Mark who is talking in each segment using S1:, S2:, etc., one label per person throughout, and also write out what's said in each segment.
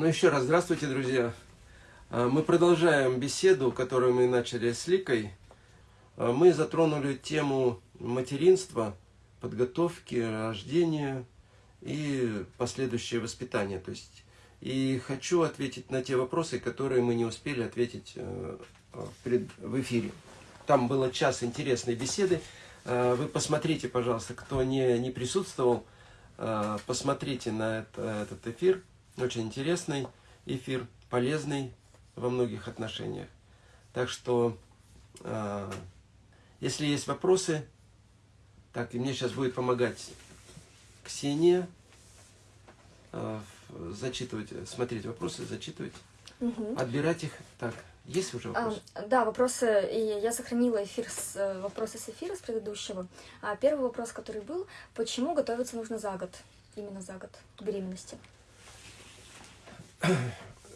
S1: Ну, еще раз здравствуйте, друзья. А, мы продолжаем беседу, которую мы начали с Ликой. А, мы затронули тему материнства, подготовки, рождения и последующее воспитание. То есть, и хочу ответить на те вопросы, которые мы не успели ответить э, в эфире. Там было час интересной беседы. А, вы посмотрите, пожалуйста, кто не, не присутствовал, посмотрите на это, этот эфир. Очень интересный эфир, полезный во многих отношениях. Так что, э, если есть вопросы, так, и мне сейчас будет помогать Ксения, э, зачитывать, смотреть вопросы, зачитывать, угу. отбирать их. Так, есть уже вопросы?
S2: А, да, вопросы, и я сохранила эфир с, э, вопросы с эфира с предыдущего. А первый вопрос, который был, почему готовиться нужно за год, именно за год беременности?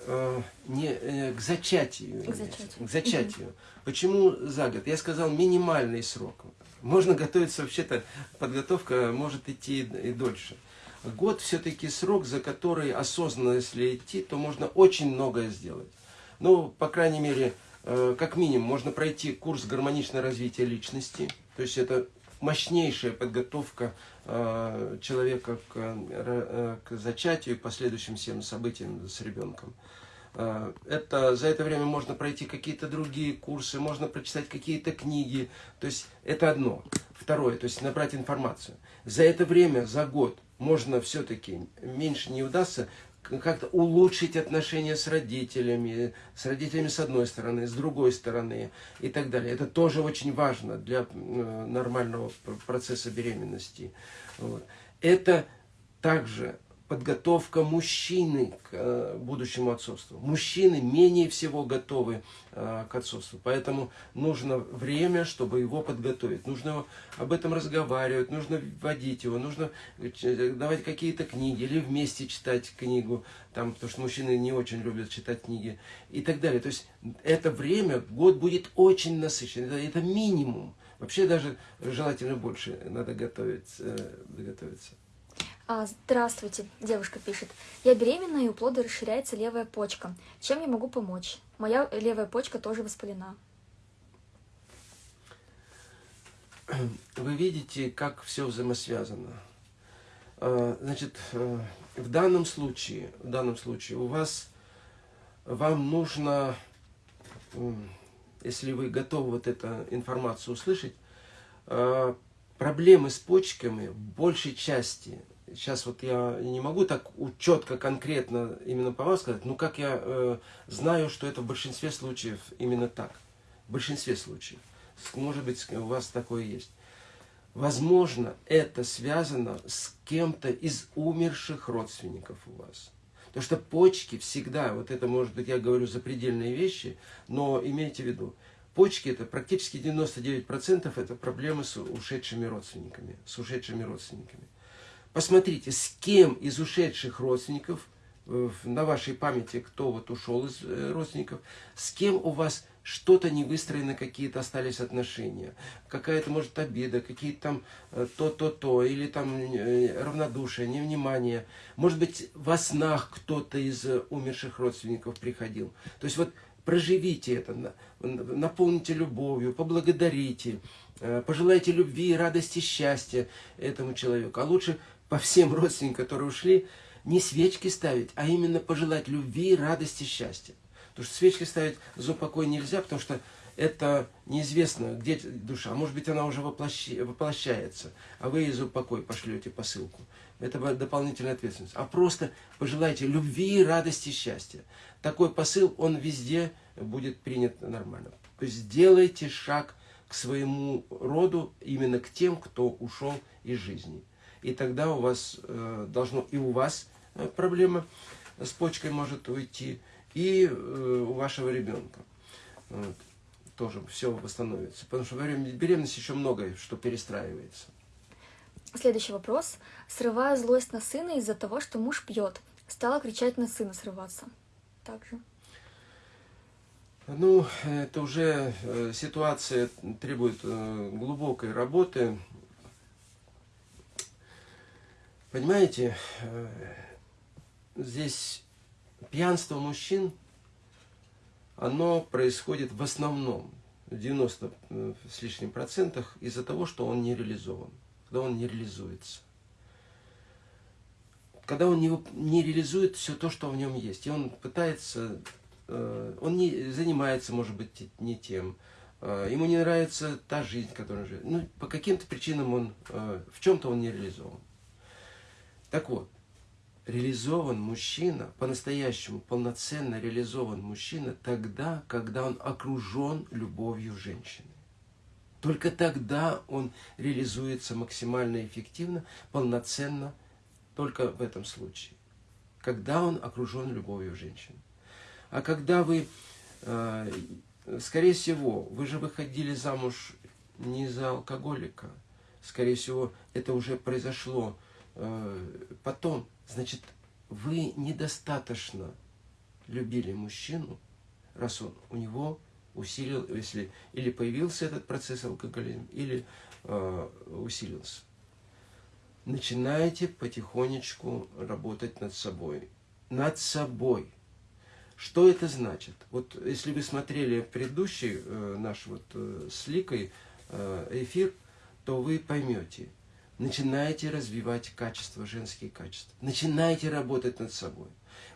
S1: Э, не, э, к зачатию. К зачатию. К зачатию. Почему за год? Я сказал минимальный срок. Можно готовиться, вообще-то подготовка может идти и дольше. Год все-таки срок, за который осознанно, если идти, то можно очень многое сделать. Ну, по крайней мере, э, как минимум, можно пройти курс гармоничного развития личности. То есть это мощнейшая подготовка э, человека к, э, к зачатию и последующим всем событиям с ребенком. Э, это, за это время можно пройти какие-то другие курсы, можно прочитать какие-то книги. То есть это одно. Второе, то есть набрать информацию. За это время, за год, можно все-таки, меньше не удастся, как-то улучшить отношения с родителями, с родителями с одной стороны, с другой стороны и так далее. Это тоже очень важно для э, нормального процесса беременности. Вот. Это также подготовка мужчины к э, будущему отцовству. Мужчины менее всего готовы э, к отцовству, поэтому нужно время, чтобы его подготовить. Нужно об этом разговаривать, нужно вводить его, нужно э, давать какие-то книги или вместе читать книгу, там, потому что мужчины не очень любят читать книги и так далее. То есть это время, год будет очень насыщен, это, это минимум. Вообще даже желательно больше надо готовить, готовиться.
S2: А, здравствуйте, девушка пишет. Я беременна, и у плода расширяется левая почка. Чем я могу помочь? Моя левая почка тоже воспалена.
S1: Вы видите, как все взаимосвязано. А, значит, э, в данном случае, в данном случае у вас, вам нужно, если вы готовы вот эту информацию услышать, а, проблемы с почками в большей части сейчас вот я не могу так четко, конкретно именно по вам сказать, но как я э, знаю, что это в большинстве случаев именно так. В большинстве случаев. Может быть, у вас такое есть. Возможно, это связано с кем-то из умерших родственников у вас. Потому что почки всегда, вот это может быть, я говорю запредельные вещи, но имейте в виду, почки это практически 99% это проблемы с ушедшими родственниками, с ушедшими родственниками. Посмотрите, с кем из ушедших родственников, э, на вашей памяти, кто вот ушел из э, родственников, с кем у вас что-то не выстроено, какие-то остались отношения, какая-то, может, обида, какие-то там э, то-то-то, или там равнодушие, невнимание. Может быть, во снах кто-то из умерших родственников приходил. То есть вот проживите это, наполните любовью, поблагодарите, пожелайте любви, радости, счастья этому человеку. А лучше по всем родственникам, которые ушли, не свечки ставить, а именно пожелать любви, радости, счастья. Потому что свечки ставить за упокой нельзя, потому что это неизвестно, где душа. Может быть, она уже воплощи, воплощается, а вы за упокой пошлете посылку. Это дополнительная ответственность. А просто пожелайте любви, радости, счастья. Такой посыл, он везде будет принят нормально. То есть сделайте шаг к своему роду, именно к тем, кто ушел из жизни и тогда у вас э, должно и у вас э, проблема с почкой может уйти, и э, у вашего ребенка. Вот. Тоже все восстановится. Потому что во время беременности еще многое, что перестраивается.
S2: Следующий вопрос. Срываю злость на сына из-за того, что муж пьет. Стала кричать на сына срываться. Также.
S1: Ну, это уже э, ситуация требует э, глубокой работы. Понимаете, э, здесь пьянство мужчин, оно происходит в основном, в 90 э, с лишним процентах, из-за того, что он не реализован, когда он не реализуется. Когда он не, не реализует все то, что в нем есть, и он пытается, э, он не занимается, может быть, не тем, ему не нравится та жизнь, которую он живет. Ну, по каким-то причинам он, в чем-то он не реализован. Так вот, реализован мужчина, по-настоящему полноценно реализован мужчина тогда, когда он окружен любовью женщины. Только тогда он реализуется максимально эффективно, полноценно, только в этом случае. Когда он окружен любовью женщины. А когда вы, э, скорее всего, вы же выходили замуж не за алкоголика, скорее всего, это уже произошло потом, Значит, вы недостаточно любили мужчину, раз он у него усилил, если или появился этот процесс алкоголизма, или э, усилился. Начинайте потихонечку работать над собой. Над собой. Что это значит? Вот если вы смотрели предыдущий э, наш вот э, с Ликой э, эфир, то вы поймете – Начинайте развивать качества, женские качества. Начинайте работать над собой.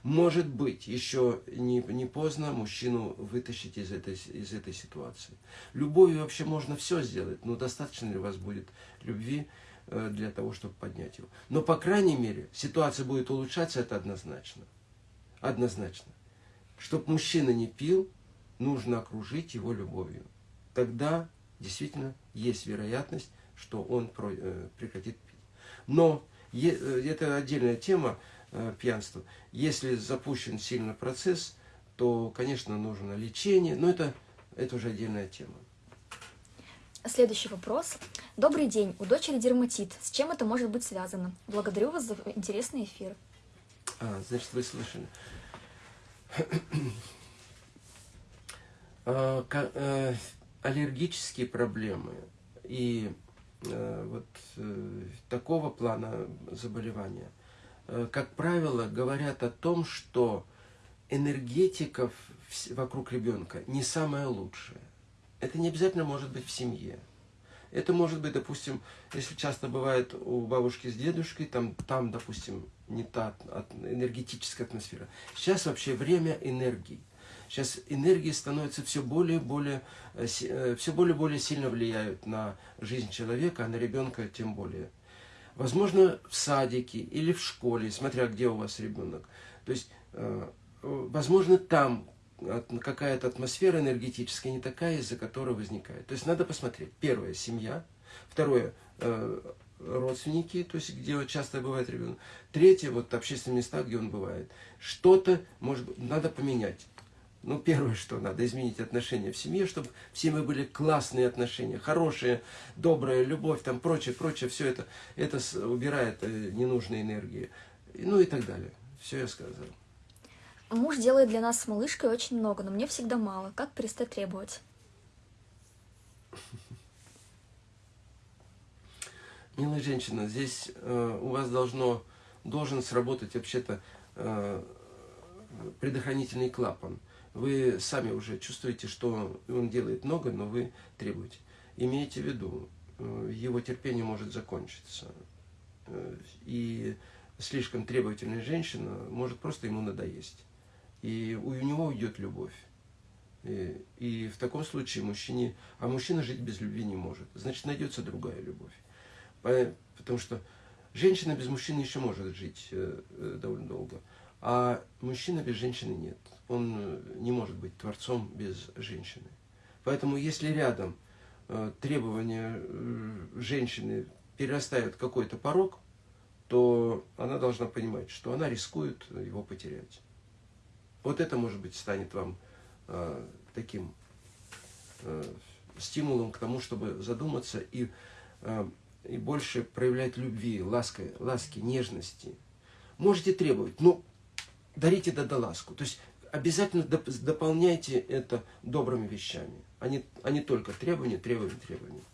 S1: Может быть, еще не, не поздно мужчину вытащить из этой, из этой ситуации. Любовью вообще можно все сделать, но достаточно ли у вас будет любви э, для того, чтобы поднять его. Но, по крайней мере, ситуация будет улучшаться, это однозначно. Однозначно. Чтобы мужчина не пил, нужно окружить его любовью. Тогда действительно есть вероятность что он э, прекратит пить. Но э, это отдельная тема э, пьянства. Если запущен сильно процесс, то, конечно, нужно лечение, но это, это уже отдельная тема.
S2: Следующий вопрос. Добрый день. У дочери дерматит. С чем это может быть связано? Благодарю вас за интересный эфир.
S1: А, значит, вы слышали. а, аллергические проблемы и вот э, такого плана заболевания, э, как правило, говорят о том, что энергетика вокруг ребенка не самая лучшая. Это не обязательно может быть в семье. Это может быть, допустим, если часто бывает у бабушки с дедушкой, там, там допустим, не та энергетическая атмосфера. Сейчас вообще время энергии. Сейчас энергии становятся все более и более, э, э, все более и более сильно влияют на жизнь человека, а на ребенка тем более. Возможно, в садике или в школе, смотря где у вас ребенок. То есть, э, возможно, там какая-то атмосфера энергетическая не такая, из-за которой возникает. То есть надо посмотреть. Первое – семья. Второе – родственники, то есть где часто бывает ребенок. Третье – вот общественные места, где он бывает. Что-то, может быть, надо поменять. Ну, первое, что надо изменить отношения в семье, чтобы в семье были классные отношения, хорошие, добрая любовь, там прочее, прочее, все это, это убирает э, ненужные энергии. Ну и так далее. Все я сказал.
S2: Муж делает для нас с малышкой очень много, но мне всегда мало. Как перестать требовать?
S1: Милая женщина, здесь э, у вас должно, должен сработать вообще-то э, предохранительный клапан вы сами уже чувствуете, что он делает много, но вы требуете. Имейте в виду, э, его терпение может закончиться. Э, и слишком требовательная женщина может просто ему надоесть. И у него уйдет любовь. И, и в таком случае мужчине... А мужчина жить без любви не может. Значит, найдется другая любовь. Потому что женщина без мужчины еще может жить э, довольно долго. А мужчина без женщины нет он э, не может быть творцом без женщины. Поэтому если рядом э, требования э, женщины перерастают какой-то порог, то она должна понимать, что она рискует его потерять. Вот это, может быть, станет вам э, таким э, стимулом к тому, чтобы задуматься и, э, и больше проявлять любви, ласки, ласки, нежности. Можете требовать, но дарите да ласку. То есть обязательно доп дополняйте это добрыми вещами, а не, а не только требования, требования, требования.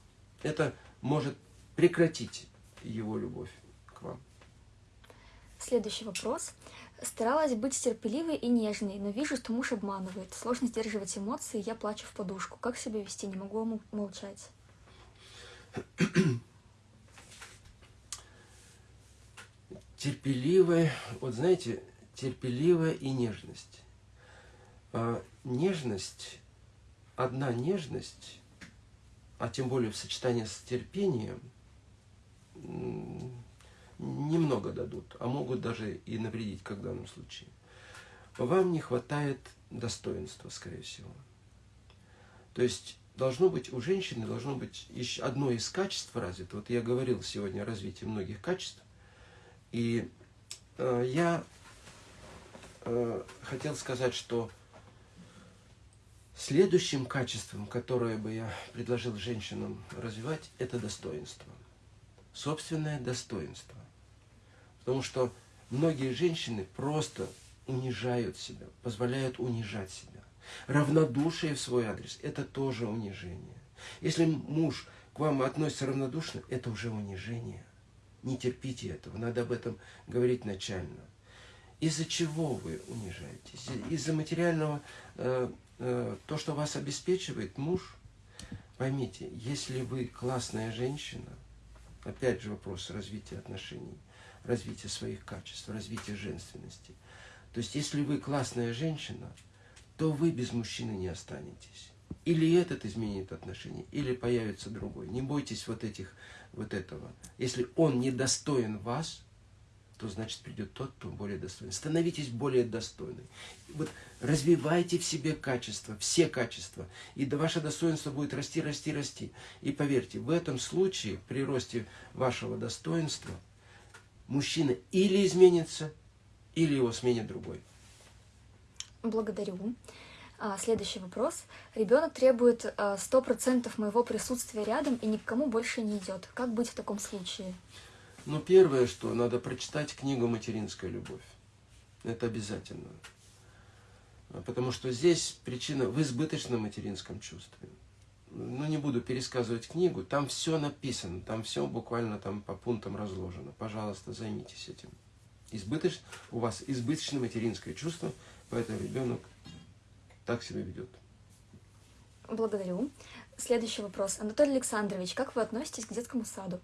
S1: Это может прекратить его любовь к вам.
S2: Следующий вопрос. Старалась быть терпеливой и нежной, но вижу, что муж обманывает. Сложно сдерживать эмоции, я плачу в подушку. Как себя вести? Не могу молчать.
S1: терпеливая, вот знаете, терпеливая и нежность. А, нежность, одна нежность, а тем более в сочетании с терпением, немного дадут, а могут даже и навредить, как в данном случае. Вам не хватает достоинства, скорее всего. То есть должно быть у женщины должно быть еще одно из качеств развито. Вот я говорил сегодня о развитии многих качеств. И э, я э, хотел сказать, что следующим качеством, которое бы я предложил женщинам развивать, это достоинство. Собственное достоинство. Потому что многие женщины просто унижают себя, позволяют унижать себя. Равнодушие в свой адрес – это тоже унижение. Если муж к вам относится равнодушно, это уже унижение – не терпите этого, надо об этом говорить начально. Из-за чего вы унижаетесь? Из-за материального, э, то, что вас обеспечивает муж? Поймите, если вы классная женщина, опять же вопрос развития отношений, развития своих качеств, развития женственности. То есть, если вы классная женщина, то вы без мужчины не останетесь. Или этот изменит отношения, или появится другой. Не бойтесь вот этих вот этого. Если он недостоин вас, то значит придет тот, кто более достойный. Становитесь более достойной. Вот развивайте в себе качества, все качества. И ваше достоинство будет расти, расти, расти. И поверьте, в этом случае, при росте вашего достоинства, мужчина или изменится, или его сменит другой.
S2: Благодарю. А, следующий вопрос. Ребенок требует а, сто процентов моего присутствия рядом и ни к кому больше не идет. Как быть в таком случае?
S1: Ну, первое, что надо прочитать книгу «Материнская любовь». Это обязательно. А, потому что здесь причина в избыточном материнском чувстве. Ну, не буду пересказывать книгу, там все написано, там все буквально там по пунктам разложено. Пожалуйста, займитесь этим. Избыточ... У вас избыточное материнское чувство, поэтому ребенок так себя ведет.
S2: Благодарю. Следующий вопрос. Анатолий Александрович, как вы относитесь к детскому саду?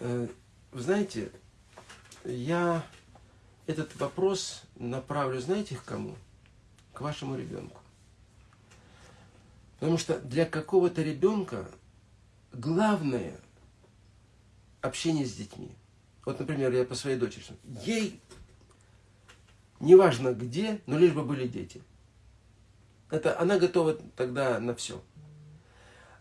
S1: Э, вы знаете, я этот вопрос направлю, знаете, к кому? К вашему ребенку. Потому что для какого-то ребенка главное общение с детьми. Вот, например, я по своей дочери. Ей неважно где, но лишь бы были дети. Это она готова тогда на все.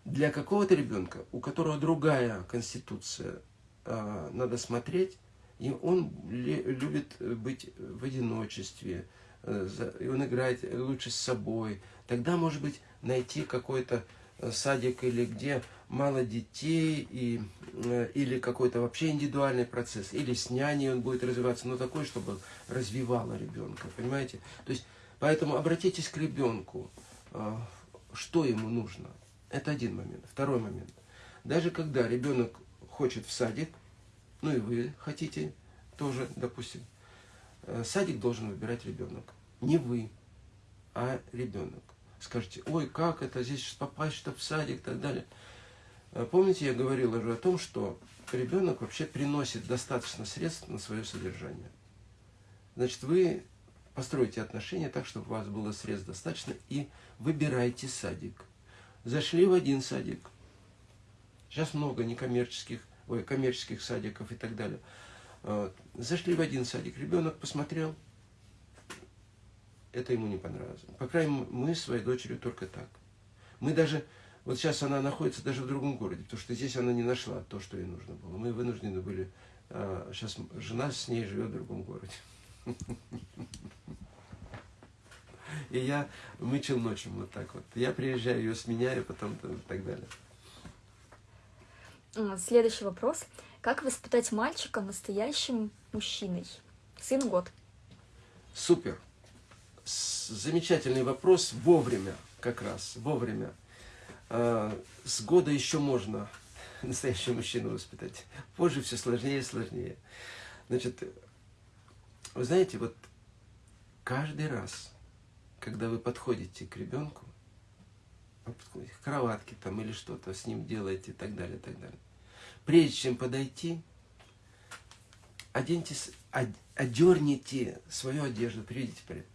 S1: Для какого-то ребенка, у которого другая конституция, а, надо смотреть, и он любит быть в одиночестве, э, и он играет лучше с собой. Тогда, может быть, найти какой-то Э, садик или где мало детей, и, э, или какой-то вообще индивидуальный процесс, или с няней он будет развиваться, но такой, чтобы развивало ребенка, понимаете? То есть, поэтому обратитесь к ребенку, что ему нужно. Это один момент. Второй момент. Даже когда ребенок хочет в садик, ну и вы хотите тоже, допустим, садик должен выбирать ребенок. Не вы, а ребенок скажете, ой, как это, здесь попасть что в садик и так далее. А помните, я говорил уже о том, что ребенок вообще приносит достаточно средств на свое содержание. Значит, вы построите отношения так, чтобы у вас было средств достаточно, и выбирайте садик. Зашли в один садик. Сейчас много некоммерческих, ой, коммерческих садиков и так далее. Зашли в один садик, ребенок посмотрел, это ему не понравилось. По крайней мере, мы своей дочерью только так. Мы даже, вот сейчас она находится даже в другом городе, потому что здесь она не нашла то, что ей нужно было. Мы вынуждены были, а, сейчас жена с ней живет в другом городе. И я мычил ночью вот так вот. Я приезжаю, ее сменяю, потом и так далее.
S2: А, следующий вопрос. Как воспитать мальчика настоящим мужчиной? Сын год.
S1: Супер замечательный вопрос, вовремя как раз, вовремя. А, с года еще можно настоящего мужчину воспитать. Позже все сложнее и сложнее. Значит, вы знаете, вот каждый раз, когда вы подходите к ребенку, к кроватке там или что-то с ним делаете и так далее, и так далее, прежде чем подойти, оденьтесь, одерните свою одежду, приведите порядок.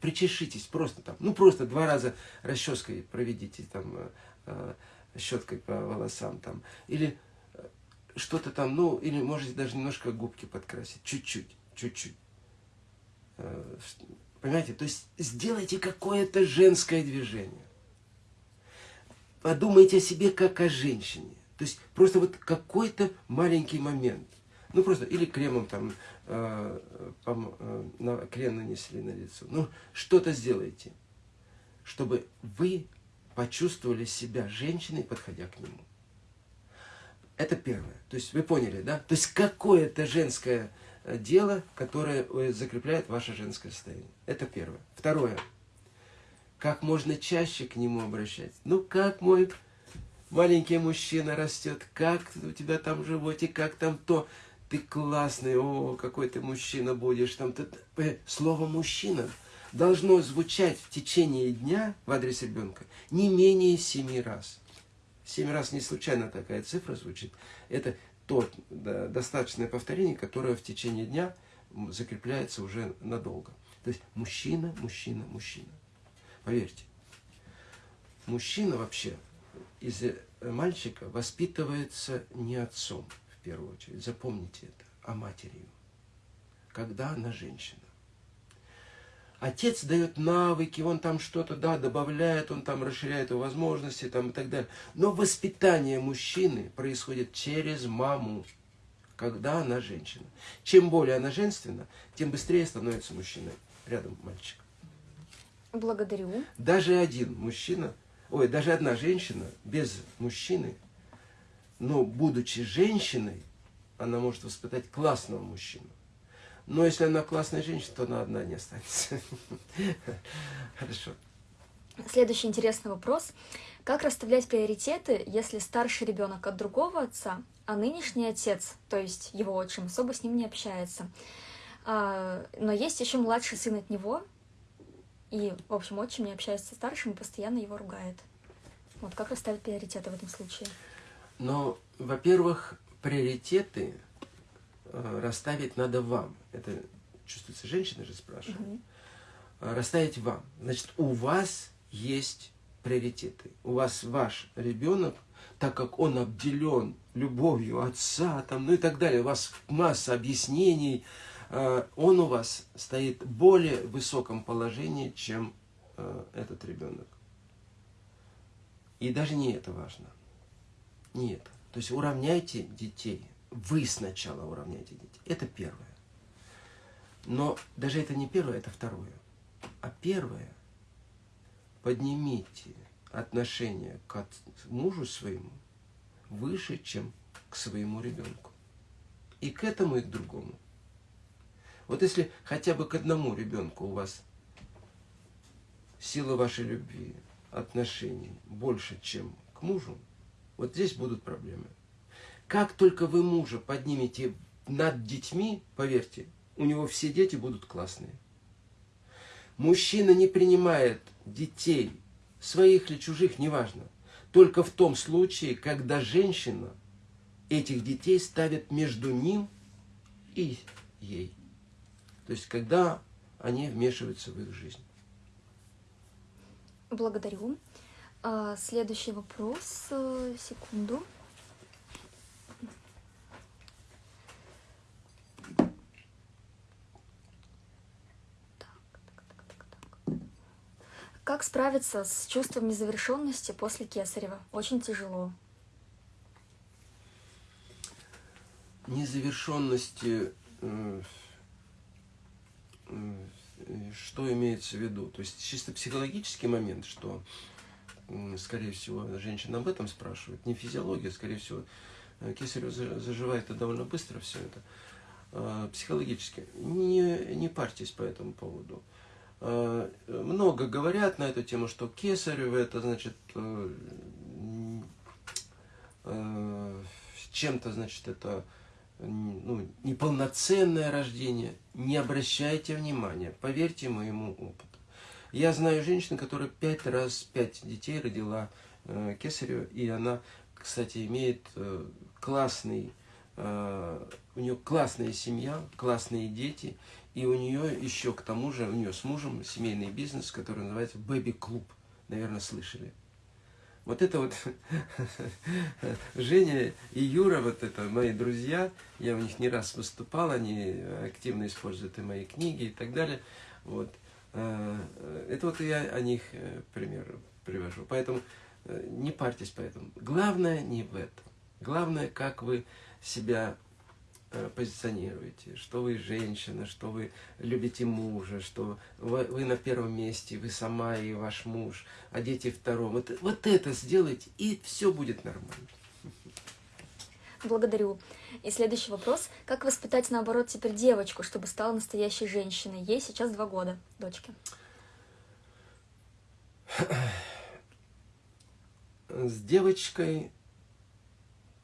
S1: Причешитесь просто там, ну просто два раза расческой проведите там, э, э, щеткой по волосам там, или э, что-то там, ну, или можете даже немножко губки подкрасить, чуть-чуть, чуть-чуть. Понимаете, то есть сделайте какое-то женское движение. Подумайте о себе как о женщине. То есть просто вот какой-то маленький момент. Ну просто, или кремом там, э, э, на, крем нанесли на лицо. Ну, что-то сделайте, чтобы вы почувствовали себя женщиной, подходя к нему. Это первое. То есть вы поняли, да? То есть какое-то женское дело, которое э, закрепляет ваше женское состояние. Это первое. Второе. Как можно чаще к нему обращаться. Ну, как мой маленький мужчина растет, как у тебя там в животе, как там то ты классный, о, какой ты мужчина будешь. Там, ты, э, слово «мужчина» должно звучать в течение дня в адрес ребенка не менее семи раз. Семь раз не случайно такая цифра звучит. Это то достаточное повторение, которое в течение дня закрепляется уже надолго. То есть мужчина, мужчина, мужчина. Поверьте, мужчина вообще из э, мальчика воспитывается не отцом, в первую очередь, запомните это, а матерью, когда она женщина. Отец дает навыки, он там что-то, да, добавляет, он там расширяет его возможности там, и так далее. Но воспитание мужчины происходит через маму, когда она женщина. Чем более она женственна, тем быстрее становится мужчиной рядом мальчик.
S2: Благодарю.
S1: Даже один мужчина, ой, даже одна женщина без мужчины – но будучи женщиной, она может воспитать классного мужчину. Но если она классная женщина, то она одна не останется. Хорошо.
S2: Следующий интересный вопрос. Как расставлять приоритеты, если старший ребенок от другого отца, а нынешний отец, то есть его отчим, особо с ним не общается? А, но есть еще младший сын от него, и, в общем, отчим не общается со старшим и постоянно его ругает. Вот как расставить приоритеты в этом случае?
S1: Но, во-первых, приоритеты расставить надо вам. Это чувствуется, женщина же спрашивает. Угу. Расставить вам. Значит, у вас есть приоритеты. У вас ваш ребенок, так как он обделен любовью отца, там, ну и так далее, у вас масса объяснений, э, он у вас стоит в более высоком положении, чем э, этот ребенок. И даже не это важно. Нет. То есть уравняйте детей. Вы сначала уравняйте детей. Это первое. Но даже это не первое, это второе. А первое, поднимите отношение к мужу своему выше, чем к своему ребенку. И к этому, и к другому. Вот если хотя бы к одному ребенку у вас сила вашей любви, отношений больше, чем к мужу, вот здесь будут проблемы. Как только вы мужа поднимете над детьми, поверьте, у него все дети будут классные. Мужчина не принимает детей, своих или чужих, неважно, только в том случае, когда женщина этих детей ставит между ним и ей. То есть, когда они вмешиваются в их жизнь.
S2: Благодарю. А, следующий вопрос. Э, секунду. Как справиться с чувством незавершенности после Кесарева? Очень тяжело.
S1: Незавершенности, э, э, что имеется в виду? То есть чисто психологический момент, что скорее всего, женщина об этом спрашивает, не физиология, скорее всего, э, кесарево заживает это довольно быстро все это, а, психологически. Не, не парьтесь по этому поводу. А, много говорят на эту тему, что кесарево это значит э, э, чем-то, значит, это ну, неполноценное рождение, не обращайте внимания, поверьте моему опыту. Я знаю женщину, которая пять раз, пять детей родила э, кесарево, и она, кстати, имеет э, классный, э, у нее классная семья, классные дети, и у нее еще к тому же, у нее с мужем семейный бизнес, который называется Baby Club, наверное, слышали. Вот это вот Женя и Юра, вот это мои друзья, я у них не раз выступал, они активно используют и мои книги и так далее. Вот. Э, это вот я о них э, пример привожу. Поэтому э, не парьтесь по этому. Главное не в этом. Главное, как вы себя позиционируете, что вы женщина, что вы любите мужа, что вы, вы на первом месте, вы сама и ваш муж, а дети втором. Вот, вот это сделайте, и все будет нормально.
S2: Благодарю. И следующий вопрос. Как воспитать, наоборот, теперь девочку, чтобы стала настоящей женщиной? Ей сейчас два года, дочке.
S1: С девочкой...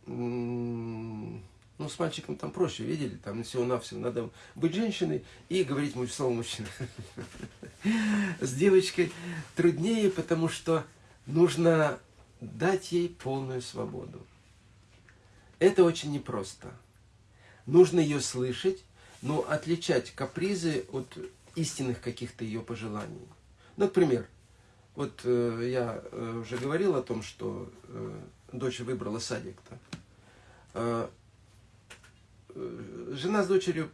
S1: Ну, с мальчиком там проще, видели? Там всего-навсего надо быть женщиной и говорить слово мужчина. С девочкой труднее, потому что нужно дать ей полную свободу. Это очень непросто. Нужно ее слышать, но отличать капризы от истинных каких-то ее пожеланий. Например, вот э, я э, уже говорил о том, что э, дочь выбрала садик-то. Э, э, жена с дочерью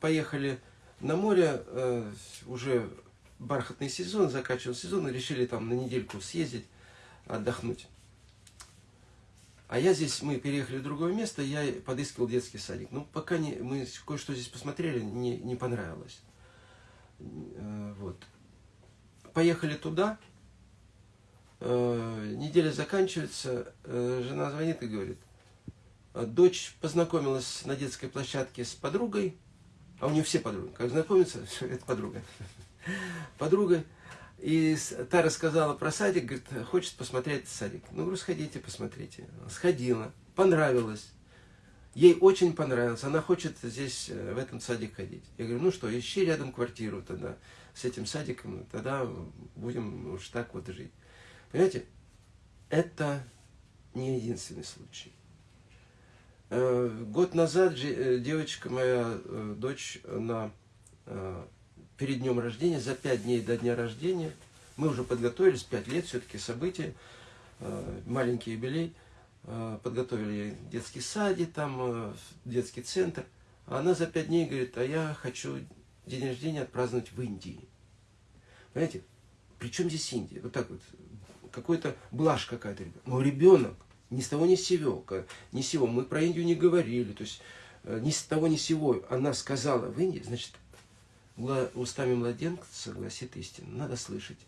S1: поехали на море, э, уже бархатный сезон, заканчивался сезон, и решили там на недельку съездить, отдохнуть. А я здесь, мы переехали в другое место, я подыскивал детский садик. Ну, пока не, мы кое-что здесь посмотрели, не, не понравилось. Э, вот. Поехали туда, неделя заканчивается, жена звонит и говорит, дочь познакомилась на детской площадке с подругой, а у нее все подруги, как знакомиться, это подруга, подруга, и та рассказала про садик, говорит, хочет посмотреть садик. Ну, говорю, сходите, посмотрите. Сходила, понравилось. Ей очень понравилось, она хочет здесь, э, в этом садик ходить. Я говорю, ну что, ищи рядом квартиру тогда с этим садиком, тогда будем уж так вот жить. Понимаете, это не единственный случай. Э, год назад э, девочка моя, дочь, она перед днем рождения, за пять дней до дня рождения, мы уже подготовились, пять лет все-таки события, э, маленький юбилей, э, подготовили детский садик, там э, детский центр. Она за пять дней говорит, а я хочу день рождения отпраздновать в Индии. Понимаете, при чем здесь Индия? Вот так вот, какой-то блажь какая-то. Но ребенок ни с того ни с сего, ни с сего, мы про Индию не говорили, то есть ни с того ни с сего она сказала в Индии, значит, устами младенца гласит истина. Надо слышать.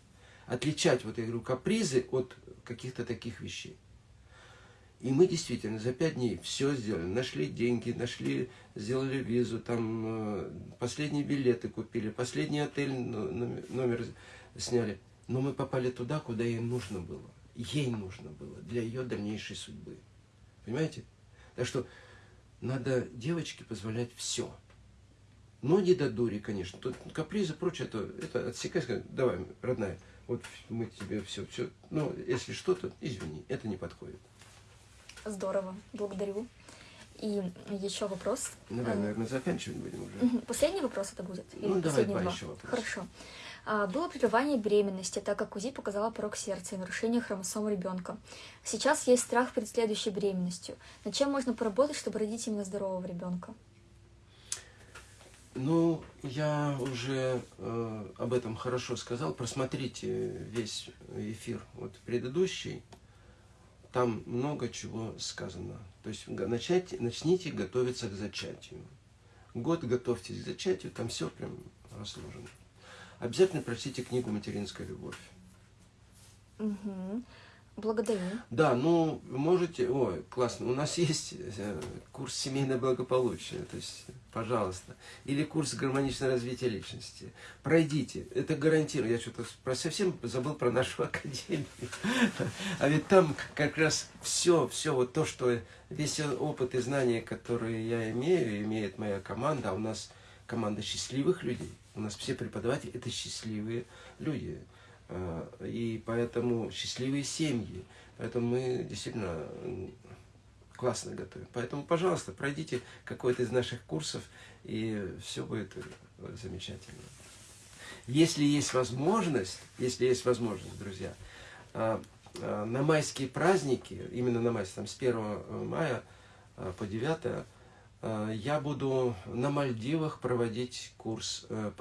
S1: Отличать, вот я говорю, капризы от каких-то таких вещей. И мы действительно за пять дней все сделали. Нашли деньги, нашли, сделали визу, там э, последние билеты купили, последний отель номер сняли. Но мы попали туда, куда ей нужно было. Ей нужно было для ее дальнейшей судьбы. Понимаете? Так что надо девочке позволять все. Но не до дури, конечно. Тут капризы, прочее, это, это отсекай, сказать, давай, родная, вот мы тебе все, все, ну, если что-то, извини, это не подходит.
S2: Здорово, благодарю. И еще вопрос.
S1: Давай, ну, наверное, заканчивать будем уже.
S2: Последний вопрос это будет?
S1: Или ну, давай два еще вопроса.
S2: Хорошо. А, было прерывание беременности, так как УЗИ показала порог сердца и нарушение хромосом ребенка. Сейчас есть страх перед следующей беременностью. Над чем можно поработать, чтобы родить именно здорового ребенка?
S1: Ну, я уже э, об этом хорошо сказал. Просмотрите весь эфир вот предыдущий. Там много чего сказано. То есть начать, начните готовиться к зачатию. Год готовьтесь к зачатию, там все прям разложено. Обязательно прочтите книгу «Материнская любовь».
S2: Угу. Благодарю.
S1: Да, ну, можете... Ой, классно. У нас есть э, курс «Семейное благополучие». То есть пожалуйста. Или курс гармоничного развития личности. Пройдите, это гарантирую. Я что-то про совсем забыл про нашу академию. А ведь там как раз все, все вот то, что весь опыт и знания, которые я имею, имеет моя команда, а у нас команда счастливых людей. У нас все преподаватели это счастливые люди. А, и поэтому счастливые семьи. Поэтому мы действительно классно готовим. Поэтому, пожалуйста, пройдите какой-то из наших курсов, и все будет э, замечательно. Если есть возможность, если есть возможность, друзья, а, а, на майские праздники, именно на майские, там с 1 э, мая по 9, я буду на Мальдивах проводить курс, э,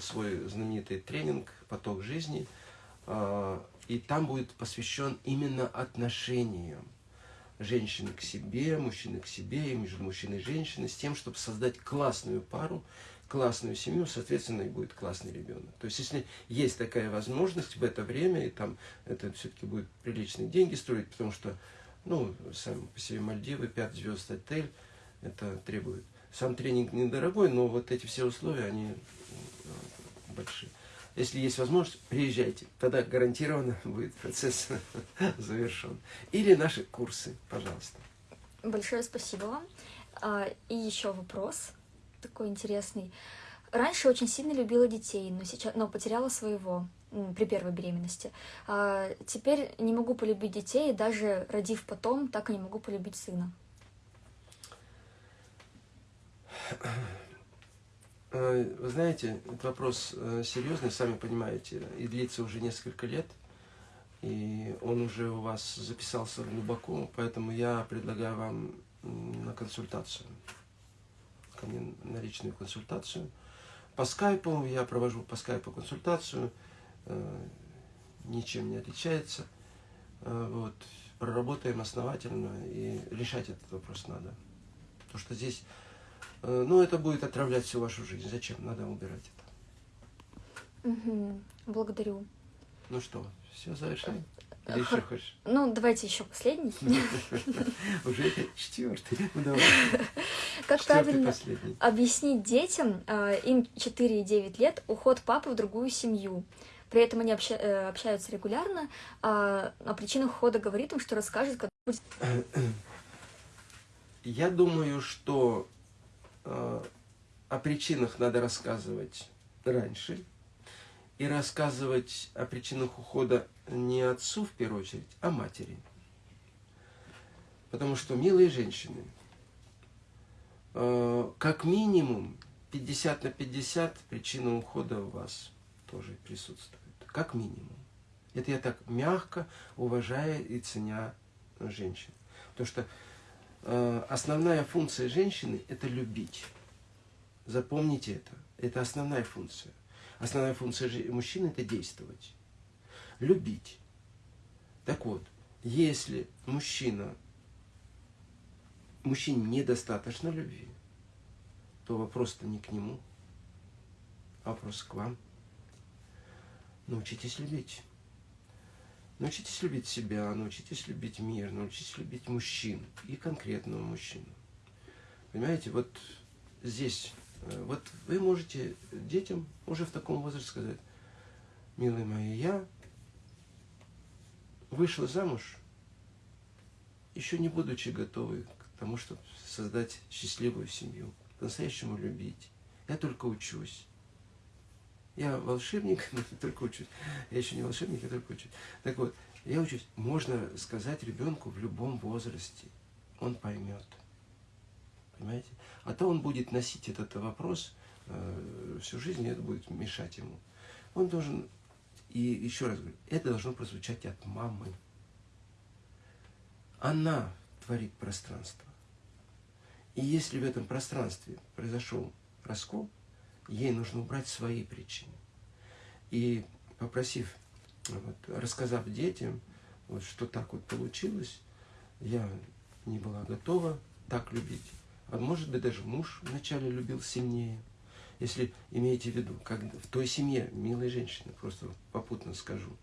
S1: свой знаменитый тренинг «Поток жизни», и там будет посвящен именно отношениям женщины к себе, мужчины к себе, и между мужчиной и женщиной, с тем, чтобы создать классную пару, классную семью, соответственно, и будет классный ребенок. То есть, если есть такая возможность в это время, и там это все-таки будет приличные деньги строить, потому что, ну, сам по себе Мальдивы, 5 звезд отель, это требует. Сам тренинг недорогой, но вот эти все условия, они э, большие. Если есть возможность, приезжайте. Тогда гарантированно будет процесс завершен. Или наши курсы, пожалуйста.
S2: Большое спасибо вам. А, и еще вопрос такой интересный. Раньше очень сильно любила детей, но сейчас, но потеряла своего при первой беременности. А теперь не могу полюбить детей, даже родив потом, так и не могу полюбить сына.
S1: Э, вы знаете, этот вопрос э, серьезный, сами понимаете, и длится уже несколько лет, и он уже у вас записался глубоко, поэтому я предлагаю вам на консультацию, ко мне на личную консультацию. По скайпу, я провожу по скайпу консультацию, э, ничем не отличается. Вот, проработаем основательно, и решать этот вопрос надо. Потому что здесь Э, ну, это будет отравлять всю вашу жизнь. Зачем? Надо убирать
S2: это. Угу. Благодарю.
S1: Ну что, все завершаем? Или еще хочешь?
S2: Ну, давайте еще последний.
S1: Уже четвертый. Ну.
S2: Как правильно объяснить детям, э, им 4 и 9 лет, уход папы в другую семью? При этом они э, общаются регулярно, а о причинах ухода говорит им, что расскажет, как будет.
S1: Я думаю, что Э, о причинах надо рассказывать раньше. И рассказывать о причинах ухода не отцу в первую очередь, а матери. Потому что, милые женщины, э, как минимум 50 на 50 причина ухода у вас тоже присутствует. Как минимум. Это я так мягко, уважая и ценя женщин. Потому что Э, основная функция женщины – это любить. Запомните это. Это основная функция. Основная функция мужчины – это действовать. Любить. Так вот, если мужчина, мужчине недостаточно любви, то вопрос-то не к нему, вопрос к вам. Научитесь любить. Научитесь любить себя, научитесь любить мир, научитесь любить мужчин и конкретного мужчину. Понимаете, вот здесь, э, вот вы можете детям уже в таком возрасте сказать, милые мои, я вышла замуж, еще не будучи готовой к тому, чтобы создать счастливую семью, по-настоящему любить. Я только учусь. Я волшебник, только учусь. Я еще не волшебник, я только учусь. Так вот, я учусь. Можно сказать ребенку в любом возрасте. Он поймет. Понимаете? А то он будет носить этот вопрос э, всю жизнь, и это будет мешать ему. Он должен, и еще раз говорю, это должно прозвучать от мамы. Она творит пространство. И если в этом пространстве произошел раскол, ей нужно убрать свои причины. И попросив, вот, рассказав детям, вот, что так вот получилось, я не была готова так любить. А может быть, даже муж вначале любил сильнее. Если имеете в виду, как в той семье, милая женщина, просто попутно скажу,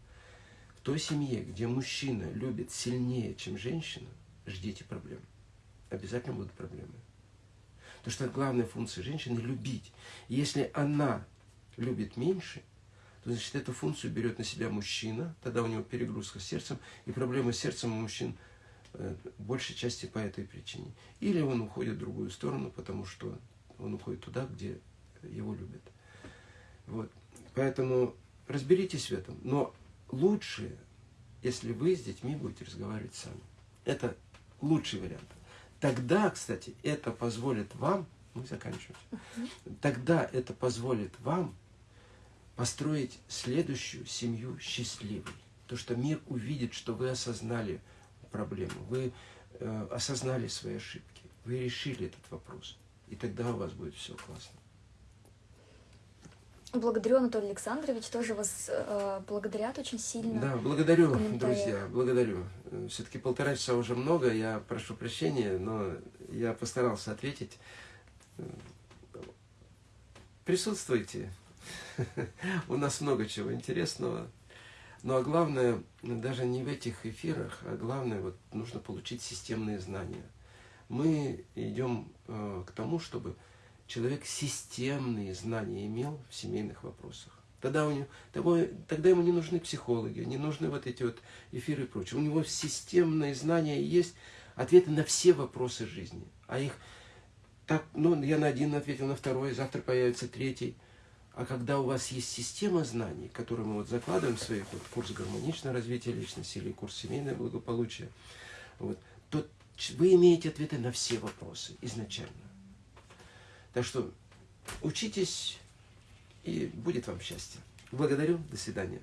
S1: в той семье, где мужчина любит сильнее, чем женщина, ждите проблем. Обязательно будут проблемы. Потому что главная функция женщины – любить. Если она любит меньше, то значит эту функцию берет на себя мужчина, тогда у него перегрузка сердцем, и проблема с сердцем у мужчин э, большей части по этой причине. Или он уходит в другую сторону, потому что он уходит туда, где его любят. Вот. Поэтому разберитесь в этом. Но лучше, если вы с детьми будете разговаривать сами. Это лучший вариант. Тогда, кстати, это позволит вам, мы заканчиваем, тогда это позволит вам построить следующую семью счастливой. То, что мир увидит, что вы осознали проблему, вы э, осознали свои ошибки, вы решили этот вопрос. И тогда у вас будет все классно.
S2: Благодарю, Анатолий Александрович, тоже вас э, благодарят очень сильно.
S1: Да, благодарю, друзья, благодарю. Все-таки полтора часа уже много, я прошу прощения, но я постарался ответить. Присутствуйте, у нас много чего интересного. Ну а главное, даже не в этих эфирах, а главное, вот нужно получить системные знания. Мы идем э, к тому, чтобы человек системные знания имел в семейных вопросах. Тогда, у него, тогда ему не нужны психологи, не нужны вот эти вот эфиры и прочее. У него системные знания есть, ответы на все вопросы жизни. А их так, ну, я на один ответил, на второй, завтра появится третий. А когда у вас есть система знаний, которую мы вот закладываем в своих вот, курс гармоничного развития личности или курс семейное благополучие, вот, то вы имеете ответы на все вопросы изначально. Так что учитесь, и будет вам счастье. Благодарю. До свидания.